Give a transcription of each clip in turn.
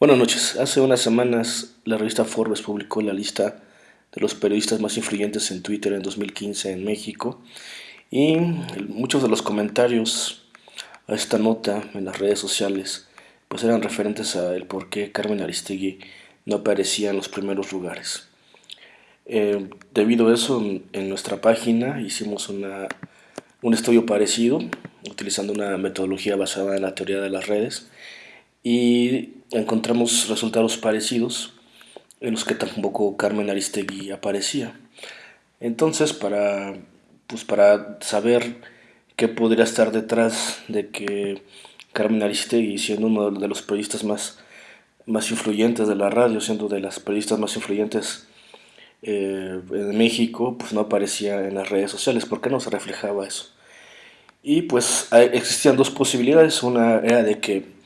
Buenas noches. Hace unas semanas la revista Forbes publicó la lista de los periodistas más influyentes en Twitter en 2015 en México y muchos de los comentarios a esta nota en las redes sociales pues eran referentes a el por qué Carmen Aristegui no aparecía en los primeros lugares. Eh, debido a eso en nuestra página hicimos una, un estudio parecido utilizando una metodología basada en la teoría de las redes y encontramos resultados parecidos en los que tampoco Carmen Aristegui aparecía. Entonces, para, pues para saber qué podría estar detrás de que Carmen Aristegui, siendo uno de los periodistas más, más influyentes de la radio, siendo de las periodistas más influyentes eh, en México, pues no aparecía en las redes sociales. ¿Por qué no se reflejaba eso? Y pues existían dos posibilidades. Una era de que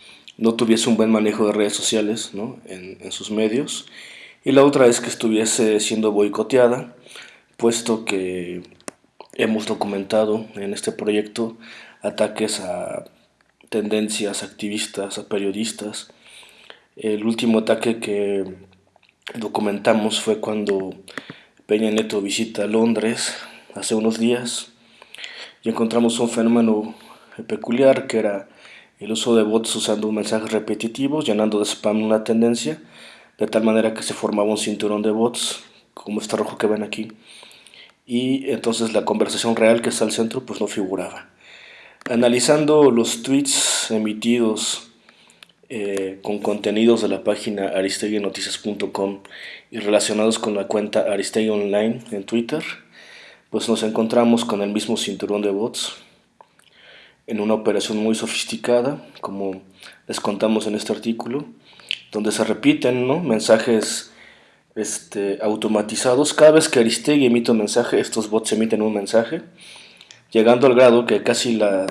no tuviese un buen manejo de redes sociales ¿no? en, en, sus medios y la otra es que estuviese siendo boicoteada puesto que hemos documentado en este proyecto ataques a tendencias activistas, a periodistas. El último ataque que documentamos fue cuando Peña Neto visita Londres hace unos días y encontramos un fenómeno peculiar que era el uso de bots usando mensajes repetitivos, llenando de spam una tendencia, de tal manera que se formaba un cinturón de bots, como este rojo que ven aquí, y entonces la conversación real que está al centro pues no figuraba. Analizando los tweets emitidos eh, con contenidos de la página aristeguinoticias.com y relacionados con la cuenta Aristegui Online en Twitter, pues nos encontramos con el mismo cinturón de bots, en una operación muy sofisticada, como les contamos en este artículo, donde se repiten ¿no? mensajes este, automatizados. Cada vez que Aristegui emite un mensaje, estos bots emiten un mensaje, llegando al grado que casi la,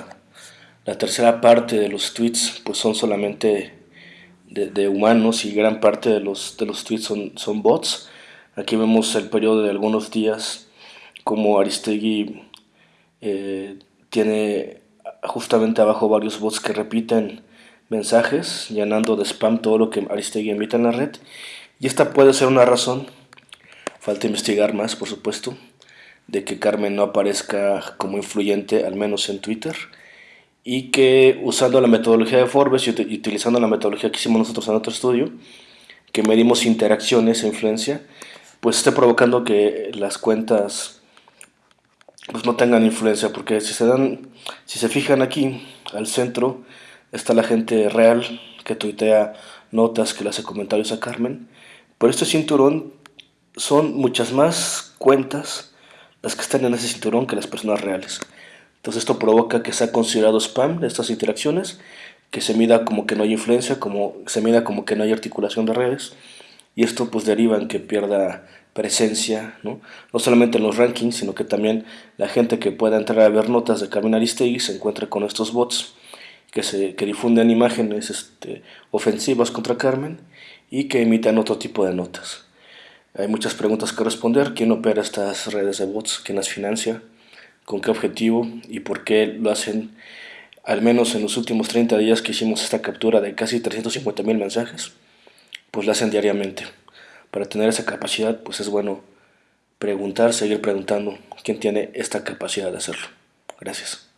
la tercera parte de los tweets pues, son solamente de, de, humanos y gran parte de los, de los tweets son, son bots. Aquí vemos el periodo de algunos días como Aristegui eh, tiene justamente abajo varios bots que repiten mensajes, llenando de spam todo lo que Aristegui emite en la red. Y esta puede ser una razón, falta investigar más por supuesto, de que Carmen no aparezca como influyente, al menos en Twitter, y que usando la metodología de Forbes y utilizando la metodología que hicimos nosotros en otro estudio, que medimos interacciones e influencia, pues esté provocando que las cuentas pues no tengan influencia, porque si se dan, si se fijan aquí, al centro, está la gente real que tuitea notas, que le hace comentarios a Carmen, pero este cinturón son muchas más cuentas las que están en ese cinturón que las personas reales. Entonces esto provoca que sea considerado spam de estas interacciones, que se mida como que no hay influencia, como se mida como que no hay articulación de redes, y esto pues deriva en que pierda presencia, ¿no? no solamente en los rankings, sino que también la gente que pueda entrar a ver notas de Carmen Aristegui se encuentra con estos bots que, se, que difunden imágenes este, ofensivas contra Carmen y que imitan otro tipo de notas. Hay muchas preguntas que responder. ¿Quién opera estas redes de bots? ¿Quién las financia? ¿Con qué objetivo? ¿Y por qué lo hacen? Al menos en los últimos 30 días que hicimos esta captura de casi 350 mil mensajes, pues lo hacen diariamente para tener esa capacidad, pues es bueno preguntar, seguir preguntando quién tiene esta capacidad de hacerlo. Gracias.